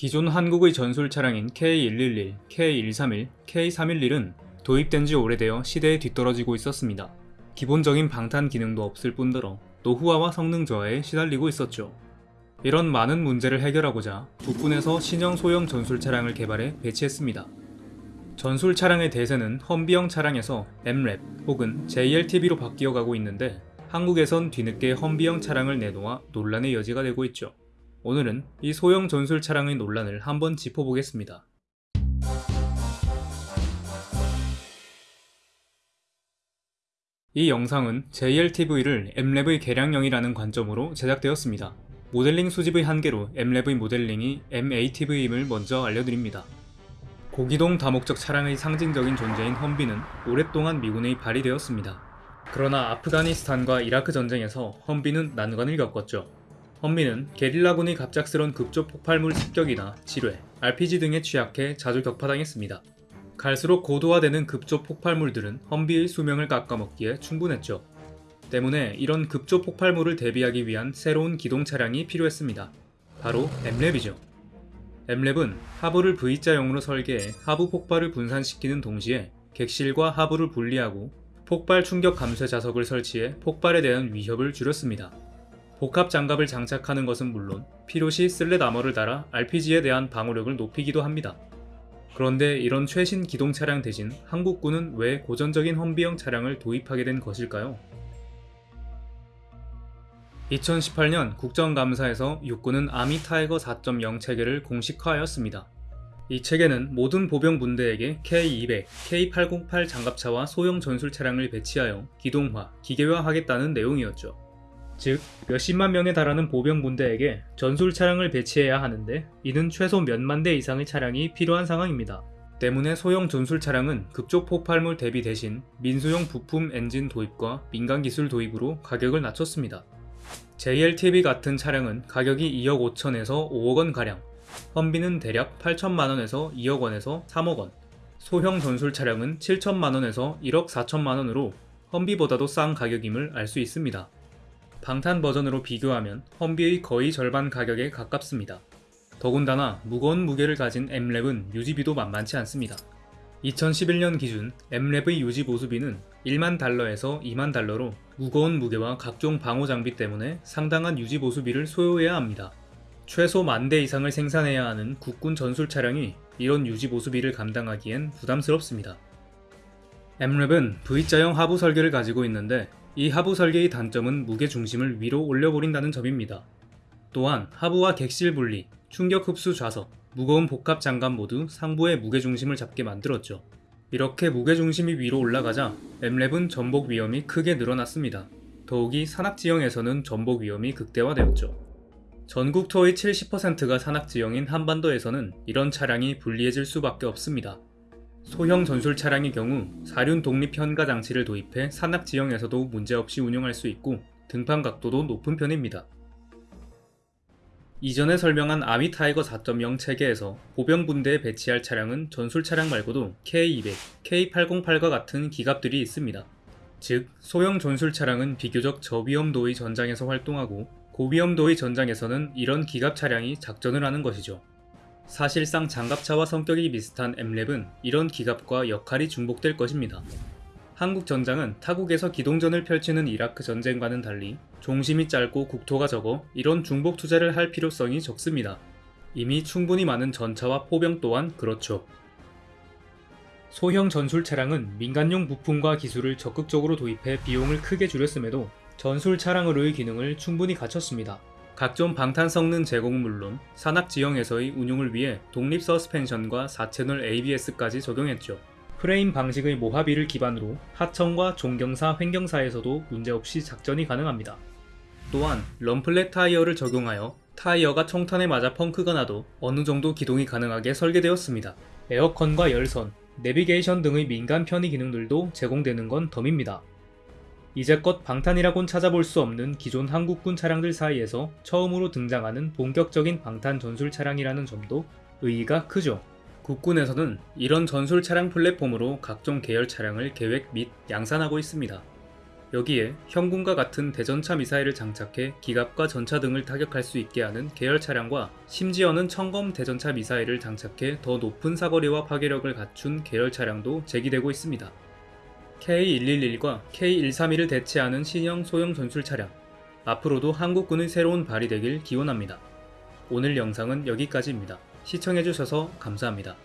기존 한국의 전술 차량인 K111, K131, K311은 도입된 지 오래되어 시대에 뒤떨어지고 있었습니다. 기본적인 방탄 기능도 없을 뿐더러 노후화와 성능 저하에 시달리고 있었죠. 이런 많은 문제를 해결하고자 국군에서 신형 소형 전술 차량을 개발해 배치했습니다. 전술 차량의 대세는 험비형 차량에서 M랩 혹은 JLTV로 바뀌어 가고 있는데 한국에선 뒤늦게 험비형 차량을 내놓아 논란의 여지가 되고 있죠. 오늘은 이 소형 전술 차량의 논란을 한번 짚어보겠습니다. 이 영상은 JLTV를 M랩의 개량형이라는 관점으로 제작되었습니다. 모델링 수집의 한계로 M랩의 모델링이 MATV임을 먼저 알려드립니다. 고기동 다목적 차량의 상징적인 존재인 험비는 오랫동안 미군의 발이 되었습니다. 그러나 아프가니스탄과 이라크 전쟁에서 험비는 난관을 겪었죠. 험비는 게릴라군의 갑작스런 급조 폭발물 습격이나 지뢰, RPG 등에 취약해 자주 격파당했습니다. 갈수록 고도화되는 급조 폭발물들은 험비의 수명을 깎아먹기에 충분했죠. 때문에 이런 급조 폭발물을 대비하기 위한 새로운 기동 차량이 필요했습니다. 바로 M랩이죠. M랩은 하부를 V자형으로 설계해 하부 폭발을 분산시키는 동시에 객실과 하부를 분리하고 폭발 충격 감쇄 자석을 설치해 폭발에 대한 위협을 줄였습니다. 복합 장갑을 장착하는 것은 물론 필요시 slat armor를 달아 RPG에 대한 방어력을 높이기도 합니다. 그런데 이런 최신 기동 차량 대신 한국군은 왜 고전적인 험비형 차량을 도입하게 된 것일까요? 2018년 국정감사에서 육군은 아미 타이거 4.0 체계를 공식화하였습니다. 이 체계는 모든 보병 분대에게 K200, K808 장갑차와 소형 전술 차량을 배치하여 기동화, 기계화하겠다는 내용이었죠. 즉, 몇십만 명에 달하는 보병 분대에게 전술 차량을 배치해야 하는데 이는 최소 몇만 대 이상의 차량이 필요한 상황입니다. 때문에 소형 전술 차량은 급조 폭발물 대비 대신 민수용 부품 엔진 도입과 민간 기술 도입으로 가격을 낮췄습니다. JLTV 같은 차량은 가격이 2억 5천에서 5억 원가량, 험비는 대략 8천만 원에서 2억 원에서 3억 원, 소형 전술 차량은 7천만 원에서 1억 4천만 원으로 험비보다도 싼 가격임을 알 수 있습니다. 방탄 버전으로 비교하면 험비의 거의 절반 가격에 가깝습니다. 더군다나 무거운 무게를 가진 M랩은 유지비도 만만치 않습니다. 2011년 기준 M랩의 유지 보수비는 1만 달러에서 2만 달러로 무거운 무게와 각종 방호 장비 때문에 상당한 유지 보수비를 소요해야 합니다. 최소 만 대 이상을 생산해야 하는 국군 전술 차량이 이런 유지 보수비를 감당하기엔 부담스럽습니다. M랩은 V자형 하부 설계를 가지고 있는데 이 하부 설계의 단점은 무게 중심을 위로 올려버린다는 점입니다. 또한 하부와 객실 분리, 충격 흡수 좌석, 무거운 복합 장갑 모두 상부의 무게중심을 잡게 만들었죠. 이렇게 무게중심이 위로 올라가자 M랩은 전복 위험이 크게 늘어났습니다. 더욱이 산악지형에서는 전복 위험이 극대화되었죠. 전국 토의 70%가 산악지형인 한반도에서는 이런 차량이 불리해질 수밖에 없습니다. 소형 전술 차량의 경우 사륜 독립 현가 장치를 도입해 산악 지형에서도 문제없이 운용할 수 있고 등판 각도도 높은 편입니다. 이전에 설명한 아미 타이거 4.0 체계에서 보병 분대에 배치할 차량은 전술 차량 말고도 K200, K808과 같은 기갑들이 있습니다. 즉, 소형 전술 차량은 비교적 저위험도의 전장에서 활동하고 고위험도의 전장에서는 이런 기갑 차량이 작전을 하는 것이죠. 사실상 장갑차와 성격이 비슷한 M랩은 이런 기갑과 역할이 중복될 것입니다. 한국 전장은 타국에서 기동전을 펼치는 이라크 전쟁과는 달리 종심이 짧고 국토가 적어 이런 중복 투자를 할 필요성이 적습니다. 이미 충분히 많은 전차와 포병 또한 그렇죠. 소형 전술 차량은 민간용 부품과 기술을 적극적으로 도입해 비용을 크게 줄였음에도 전술 차량으로의 기능을 충분히 갖췄습니다. 각종 방탄 성능 제공은 물론 산악 지형에서의 운용을 위해 독립 서스펜션과 4채널 ABS까지 적용했죠. 프레임 방식의 모하비를 기반으로 하천과 종경사, 횡경사에서도 문제없이 작전이 가능합니다. 또한 run-flat 타이어를 적용하여 타이어가 총탄에 맞아 펑크가 나도 어느 정도 기동이 가능하게 설계되었습니다. 에어컨과 열선, 내비게이션 등의 민간 편의 기능들도 제공되는 건 덤입니다. 이제껏 방탄이라곤 찾아볼 수 없는 기존 한국군 차량들 사이에서 처음으로 등장하는 본격적인 방탄 전술 차량이라는 점도 의의가 크죠. 국군에서는 이런 전술 차량 플랫폼으로 각종 계열 차량을 계획 및 양산하고 있습니다. 여기에 형군과 같은 대전차 미사일을 장착해 기갑과 전차 등을 타격할 수 있게 하는 계열 차량과 심지어는 청검 대전차 미사일을 장착해 더 높은 사거리와 파괴력을 갖춘 계열 차량도 제기되고 있습니다. K111과 K131을 대체하는 신형 소형 전술 차량. 앞으로도 한국군의 새로운 발이 되길 기원합니다. 오늘 영상은 여기까지입니다. 시청해주셔서 감사합니다.